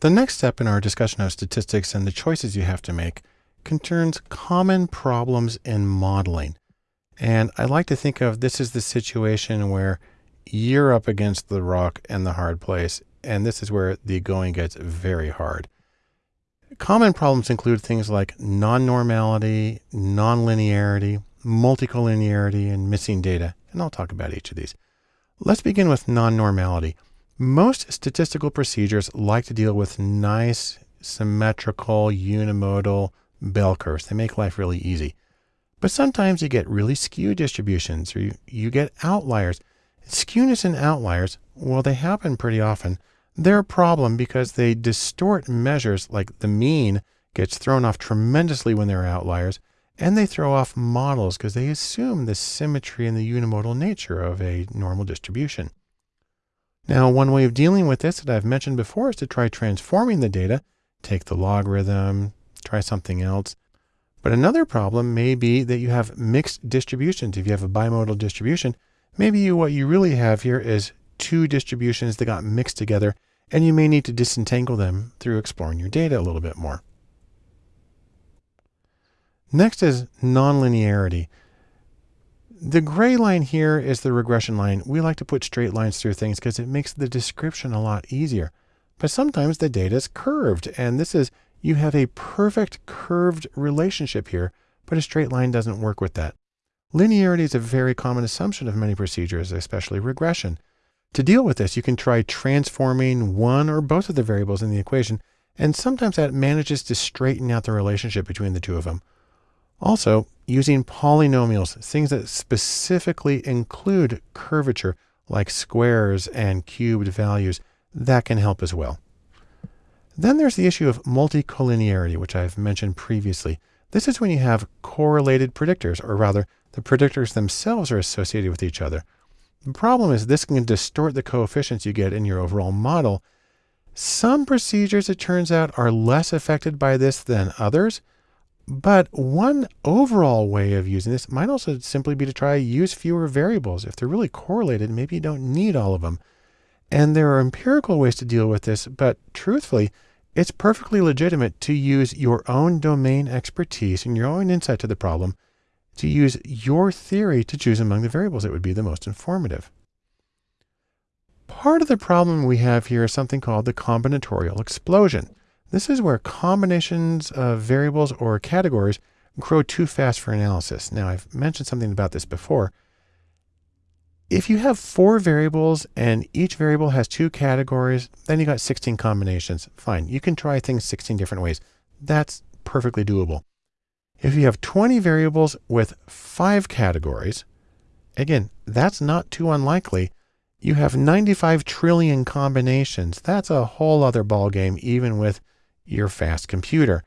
The next step in our discussion of statistics and the choices you have to make concerns common problems in modeling. And I like to think of this as the situation where you're up against the rock and the hard place. And this is where the going gets very hard. Common problems include things like non-normality, non-linearity, multicollinearity, and missing data. And I'll talk about each of these. Let's begin with non-normality. Most statistical procedures like to deal with nice, symmetrical, unimodal bell curves. They make life really easy. But sometimes you get really skewed distributions or you, you get outliers. Skewness and outliers, well, they happen pretty often. They're a problem because they distort measures like the mean gets thrown off tremendously when there are outliers, and they throw off models because they assume the symmetry and the unimodal nature of a normal distribution. Now, one way of dealing with this that I've mentioned before is to try transforming the data, take the logarithm, try something else. But another problem may be that you have mixed distributions. If you have a bimodal distribution, maybe you, what you really have here is two distributions that got mixed together and you may need to disentangle them through exploring your data a little bit more. Next is nonlinearity. The gray line here is the regression line. We like to put straight lines through things because it makes the description a lot easier. But sometimes the data is curved, and this is you have a perfect curved relationship here, but a straight line doesn't work with that. Linearity is a very common assumption of many procedures, especially regression. To deal with this, you can try transforming one or both of the variables in the equation, and sometimes that manages to straighten out the relationship between the two of them. Also, using polynomials, things that specifically include curvature, like squares and cubed values, that can help as well. Then there's the issue of multicollinearity, which I've mentioned previously. This is when you have correlated predictors, or rather, the predictors themselves are associated with each other. The problem is this can distort the coefficients you get in your overall model. Some procedures, it turns out, are less affected by this than others. But one overall way of using this might also simply be to try use fewer variables. If they're really correlated, maybe you don't need all of them. And there are empirical ways to deal with this, but truthfully, it's perfectly legitimate to use your own domain expertise and your own insight to the problem to use your theory to choose among the variables that would be the most informative. Part of the problem we have here is something called the combinatorial explosion. This is where combinations of variables or categories grow too fast for analysis. Now, I've mentioned something about this before. If you have four variables and each variable has two categories, then you got 16 combinations. Fine, you can try things 16 different ways. That's perfectly doable. If you have 20 variables with five categories, again, that's not too unlikely. You have 95 trillion combinations. That's a whole other ballgame, even with your fast computer.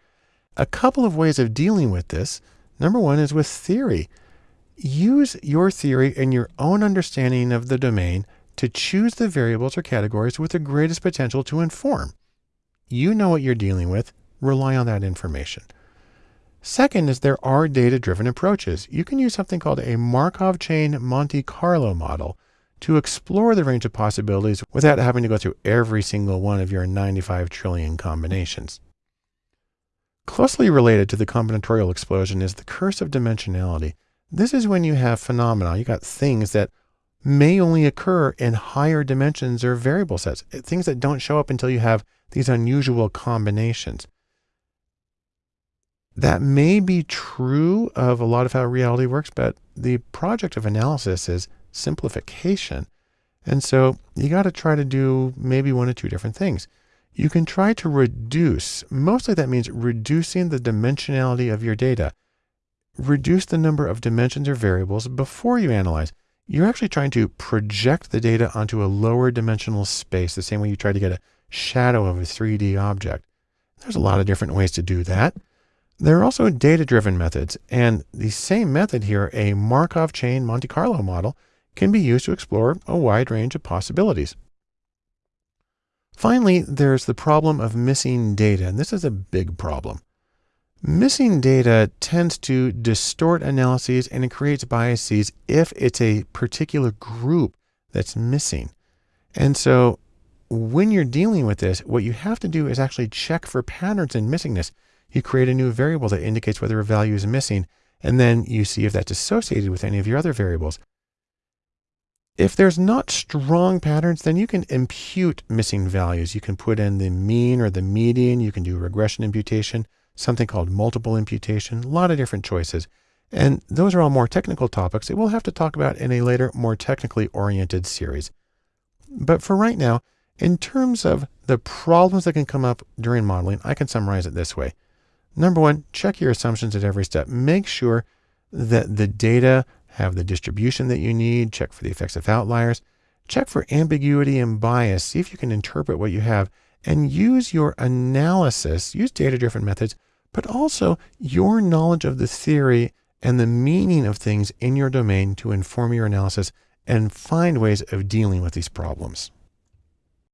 A couple of ways of dealing with this. Number one is with theory. Use your theory and your own understanding of the domain to choose the variables or categories with the greatest potential to inform. You know what you're dealing with. Rely on that information. Second is there are data-driven approaches. You can use something called a Markov chain Monte Carlo model to explore the range of possibilities without having to go through every single one of your 95 trillion combinations. Closely related to the combinatorial explosion is the curse of dimensionality. This is when you have phenomena, you got things that may only occur in higher dimensions or variable sets, eh, things that don't show up until you have these unusual combinations. That may be true of a lot of how reality works, but the project of analysis is simplification. And so you got to try to do maybe one or two different things. You can try to reduce, mostly that means reducing the dimensionality of your data. Reduce the number of dimensions or variables before you analyze. You're actually trying to project the data onto a lower dimensional space, the same way you try to get a shadow of a 3D object. There's a lot of different ways to do that. There are also data-driven methods, and the same method here, a Markov chain Monte Carlo model, can be used to explore a wide range of possibilities. Finally, there's the problem of missing data, and this is a big problem. Missing data tends to distort analyses and it creates biases if it's a particular group that's missing. And so when you're dealing with this, what you have to do is actually check for patterns in missingness. You create a new variable that indicates whether a value is missing, and then you see if that's associated with any of your other variables. If there's not strong patterns, then you can impute missing values. You can put in the mean or the median. You can do regression imputation, something called multiple imputation, a lot of different choices. And those are all more technical topics that we'll have to talk about in a later, more technically oriented series. But for right now, in terms of the problems that can come up during modeling, I can summarize it this way. Number one, check your assumptions at every step. Make sure that the data have the distribution that you need, check for the effects of outliers, check for ambiguity and bias, see if you can interpret what you have, and use your analysis, use data-driven methods, but also your knowledge of the theory and the meaning of things in your domain to inform your analysis and find ways of dealing with these problems.